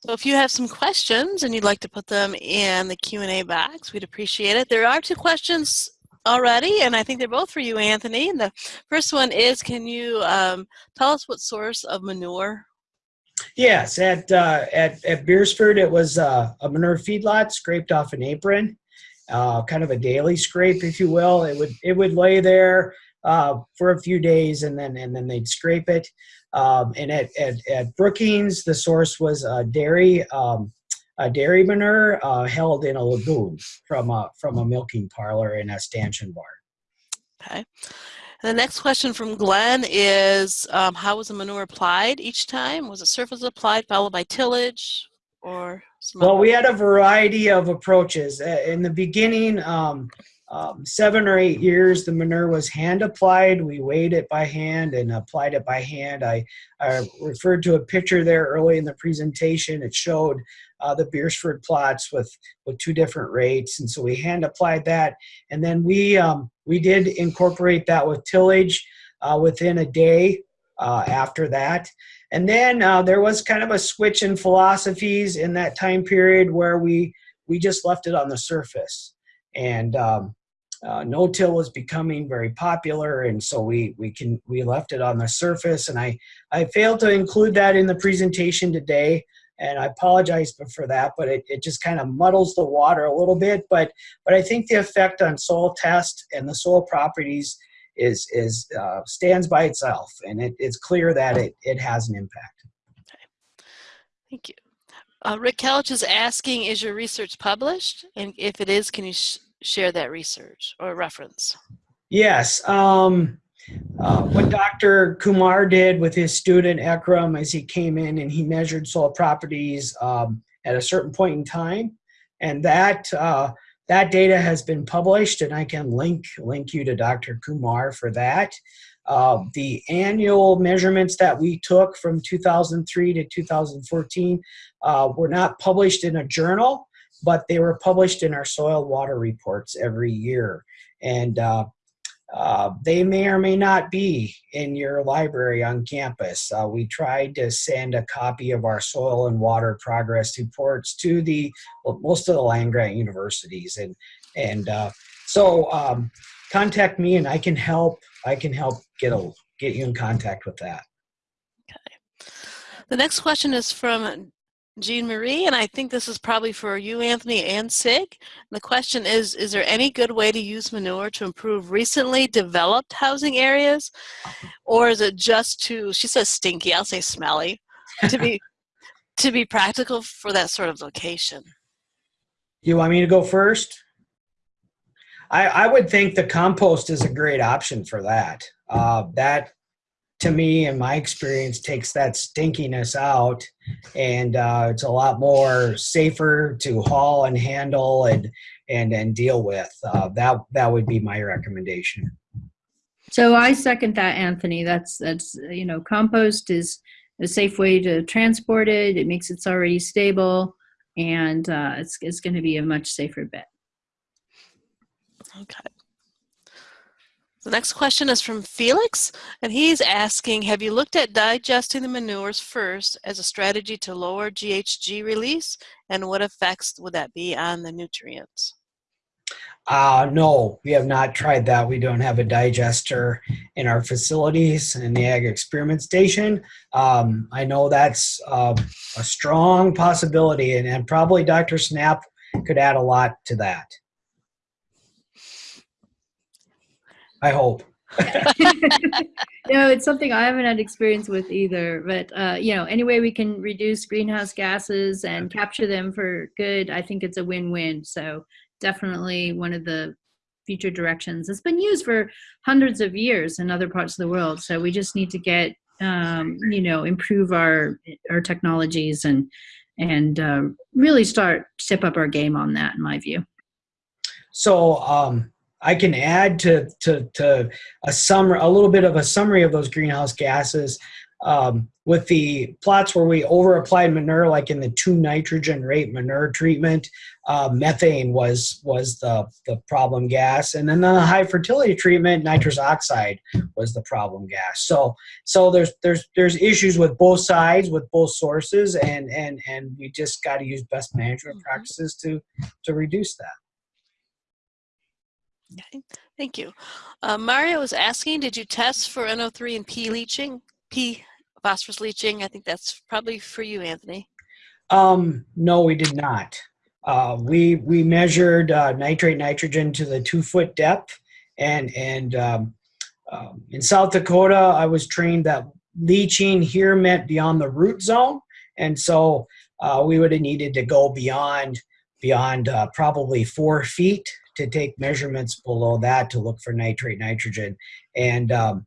So if you have some questions and you'd like to put them in the Q&A box, we'd appreciate it. There are two questions already, and I think they're both for you, Anthony. And the first one is, can you um, tell us what source of manure? Yes, at uh, at at Beresford, it was uh, a manure feedlot scraped off an apron, uh, kind of a daily scrape, if you will. It would it would lay there uh, for a few days, and then and then they'd scrape it. Um, and at, at at Brookings, the source was a dairy um, a dairy manure uh, held in a lagoon from a from a milking parlor in a stanchion barn. Okay. And the next question from Glenn is, um, how was the manure applied each time? Was it surface applied followed by tillage or? Well, we had a variety of approaches. In the beginning, um, um, seven or eight years, the manure was hand applied. We weighed it by hand and applied it by hand. I, I referred to a picture there early in the presentation. It showed uh, the Beresford plots with with two different rates, and so we hand applied that, and then we um, we did incorporate that with tillage uh, within a day uh, after that. And then uh, there was kind of a switch in philosophies in that time period where we we just left it on the surface, and um, uh, no-till was becoming very popular, and so we we can we left it on the surface. And I I failed to include that in the presentation today and I apologize for that, but it, it just kind of muddles the water a little bit. But but I think the effect on soil test and the soil properties is is uh, stands by itself, and it, it's clear that it it has an impact. Okay. Thank you. Uh, Rick Kelch is asking, is your research published? And if it is, can you share that research or reference? Yes. Um, uh, what Dr. Kumar did with his student Ekram as he came in and he measured soil properties um, at a certain point in time, and that uh, that data has been published, and I can link link you to Dr. Kumar for that. Uh, the annual measurements that we took from 2003 to 2014 uh, were not published in a journal, but they were published in our soil water reports every year. And uh, uh, they may or may not be in your library on campus. Uh, we tried to send a copy of our soil and water progress reports to the well, most of the land grant universities, and and uh, so um, contact me and I can help. I can help get a get you in contact with that. Okay. The next question is from Jean Marie, and I think this is probably for you, Anthony, and SIG. The question is, is there any good way to use manure to improve recently developed housing areas? Or is it just to, she says stinky, I'll say smelly, to be, to be practical for that sort of location? You want me to go first? I, I would think the compost is a great option for that. Uh, that to me in my experience takes that stinkiness out. And uh, it's a lot more safer to haul and handle and and and deal with. Uh, that that would be my recommendation. So i second that anthony. That's that's you know compost is a safe way to transport it. It makes it's already stable and uh, it's, it's going to be a much safer bet. Okay the next question is from Felix, and he's asking, have you looked at digesting the manures first as a strategy to lower GHG release, and what effects would that be on the nutrients? Uh, no, we have not tried that. We don't have a digester in our facilities in the Ag Experiment Station. Um, I know that's uh, a strong possibility, and, and probably Dr. Snapp could add a lot to that. I hope. know, it's something I haven't had experience with either. But uh, you know, any way we can reduce greenhouse gases and capture them for good, I think it's a win-win. So definitely one of the future directions. It's been used for hundreds of years in other parts of the world. So we just need to get um, you know improve our our technologies and and uh, really start step up our game on that, in my view. So um, I can add to, to, to a summary, a little bit of a summary of those greenhouse gases. um, with the plots where we over applied manure, like in the two nitrogen rate manure treatment, uh, methane was was the the problem gas, and then the high fertility treatment, nitrous oxide was the problem gas. So so there's there's there's issues with both sides, with both sources, and and and we just got to use best management Mhm. practices to to reduce that. Okay, thank you. Uh, Mario was asking, did you test for NO3 and P leaching? P phosphorus leaching? I think that's probably for you, Anthony. Um, no, we did not. Uh, we we measured uh, nitrate nitrogen to the two foot depth, and and um, um, in South Dakota, I was trained that leaching here meant beyond the root zone, and so uh, we would have needed to go beyond beyond uh, probably four feet to take measurements below that to look for nitrate nitrogen, and um,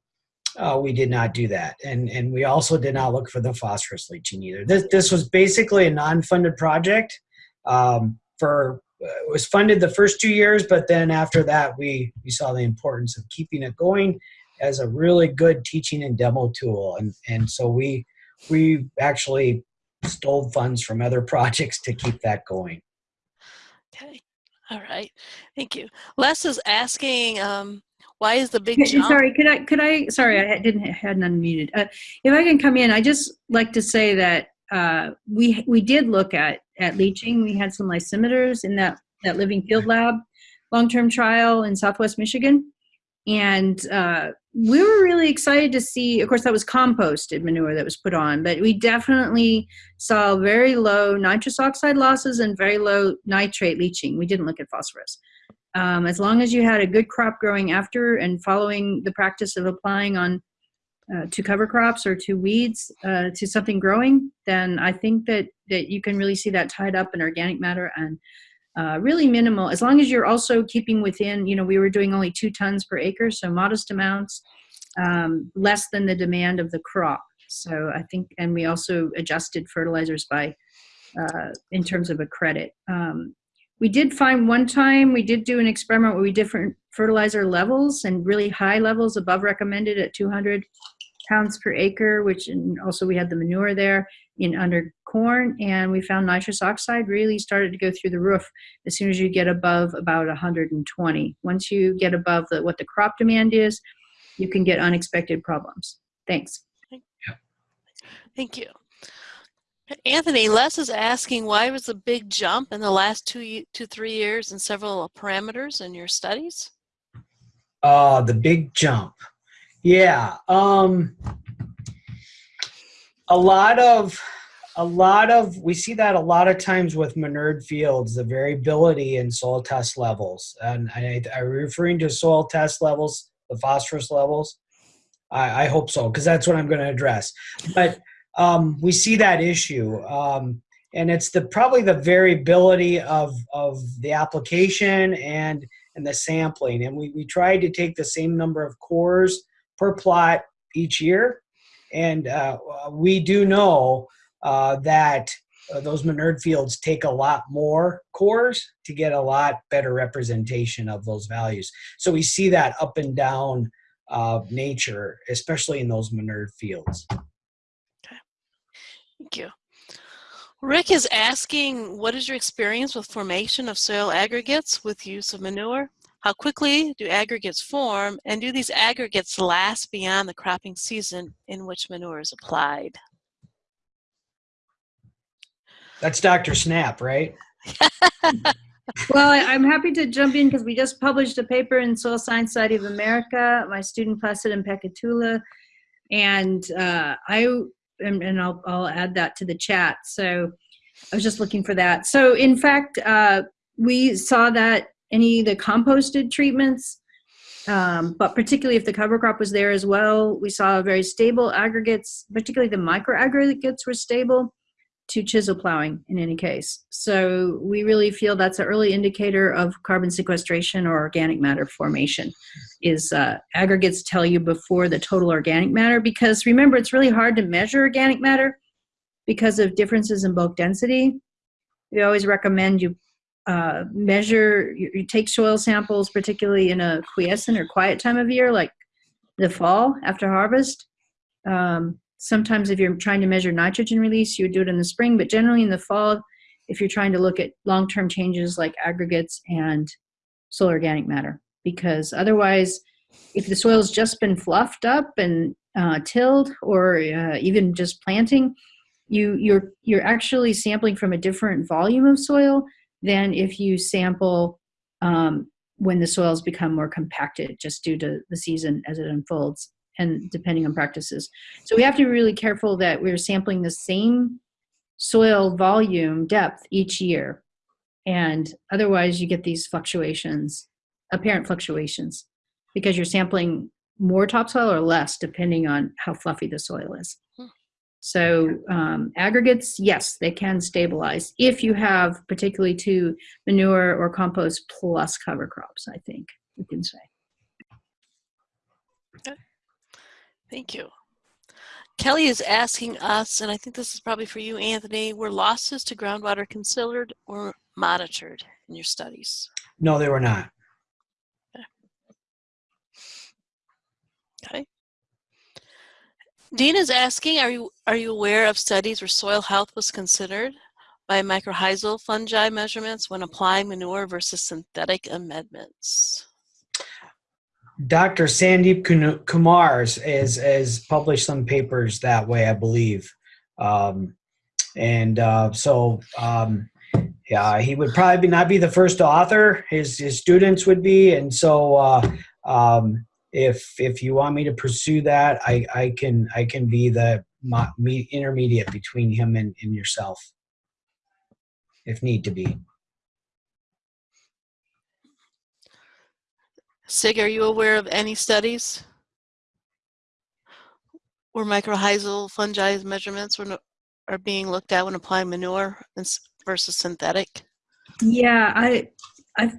uh, we did not do that, and and we also did not look for the phosphorus leaching either. This this was basically a non-funded project. Um, for uh, it was funded the first two years, but then after that, we we saw the importance of keeping it going as a really good teaching and demo tool, and and so we we actually stole funds from other projects to keep that going. Okay, all right, thank you. Les is asking, um, why is the big jump? Sorry, could I, could I, sorry, I didn't, hadn't unmuted. Uh, If I can come in, I just like to say that uh, we, we did look at, at leaching. We had some lysimeters in that, that Living Field Lab long-term trial in Southwest Michigan. And uh, we were really excited to see, of course, that was composted manure that was put on, but we definitely saw very low nitrous oxide losses and very low nitrate leaching. We didn't look at phosphorus. Um, as long as you had a good crop growing after and following the practice of applying on uh, to cover crops or to weeds uh, to something growing, then I think that that you can really see that tied up in organic matter and uh, really minimal. As long as you're also keeping within, you know, we were doing only two tons per acre, so modest amounts, um, less than the demand of the crop. So I think, and we also adjusted fertilizers by uh, in terms of a credit. Um, we did find one time we did do an experiment where we different fertilizer levels and really high levels above recommended at 200 pounds per acre, which and also we had the manure there in under corn, and we found nitrous oxide really started to go through the roof as soon as you get above about 120. Once you get above the, what the crop demand is, you can get unexpected problems. Thanks. Thank you. Anthony, Les is asking why was the big jump in the last two to three years in several parameters in your studies? Uh, the big jump. Yeah. Um, a lot of, a lot of, we see that a lot of times with manured fields, the variability in soil test levels. And I, are referring to soil test levels, the phosphorus levels? I, I hope so, because that's what I'm going to address. But um, we see that issue. Um, and it's the probably the variability of, of the application and and the sampling. And we, we tried to take the same number of cores per plot each year. And uh, we do know uh, that uh, those manured fields take a lot more cores to get a lot better representation of those values. So we see that up and down uh, nature, especially in those manured fields. Okay. Thank you. Rick is asking, what is your experience with formation of soil aggregates with use of manure? How quickly do aggregates form and do these aggregates last beyond the cropping season in which manure is applied? That's Dr. Snapp, right? Well, I- I'm happy to jump in because we just published a paper in Soil Science Society of America, my student Placid Mpeketula, and uh, I and, and I'll, I'll add that to the chat. So I was just looking for that. So in fact, uh, we saw that any of the composted treatments, um, but particularly if the cover crop was there as well, we saw very stable aggregates, particularly the micro aggregates were stable to chisel plowing in any case. So we really feel that's an early indicator of carbon sequestration or organic matter formation is uh, aggregates tell you before the total organic matter because remember it's really hard to measure organic matter because of differences in bulk density. We always recommend you uh, measure, you, you take soil samples, particularly in a quiescent or quiet time of year like the fall after harvest. Um, sometimes if you're trying to measure nitrogen release, you would do it in the spring, but generally in the fall, if you're trying to look at long-term changes like aggregates and soil organic matter, because otherwise, if the soil's just been fluffed up and uh, tilled or uh, even just planting, you you're you're actually sampling from a different volume of soil than if you sample um, when the soils become more compacted just due to the season as it unfolds and depending on practices. So we have to be really careful that we're sampling the same soil volume depth each year. And otherwise you get these fluctuations, apparent fluctuations, because you're sampling more topsoil or less depending on how fluffy the soil is. So um, aggregates, yes, they can stabilize if you have particularly to manure or compost plus cover crops, I think we can say. Okay. Thank you. Kelly is asking us, and I think this is probably for you, Anthony, were losses to groundwater considered or monitored in your studies? No, they were not. Okay. Dean is asking, are you are you aware of studies where soil health was considered by mycorrhizal fungi measurements when applying manure versus synthetic amendments? Dr. Sandeep Kun- Kumar has published some papers that way, I believe, um, and uh, so um, yeah, he would probably not be the first author. His his students would be, and so uh, um, if if you want me to pursue that, I I can I can be the mo- me, intermediate between him and, and yourself, if need to be. Sig, are you aware of any studies where mycorrhizal fungi measurements were, are being looked at when applying manure versus synthetic? Yeah, I, I,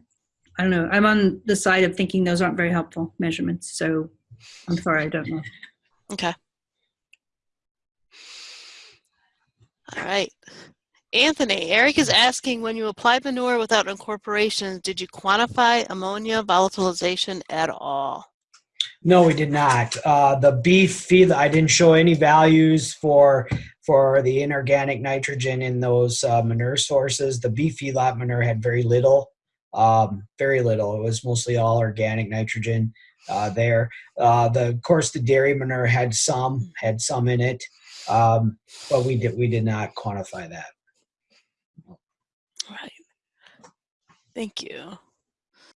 I don't know. I'm on the side of thinking those aren't very helpful measurements. So I'm sorry, I don't know. Okay. All right. Anthony, Eric is asking when you applied manure without incorporation, did you quantify ammonia volatilization at all? No, we did not. Uh, the beef feed, I didn't show any values for for the inorganic nitrogen in those uh, manure sources. The beef feedlot manure had very little, um, very little. It was mostly all organic nitrogen uh, there. Uh, the, of course, the dairy manure had some, had some in it, um, but we did we did not quantify that. Right. Thank you.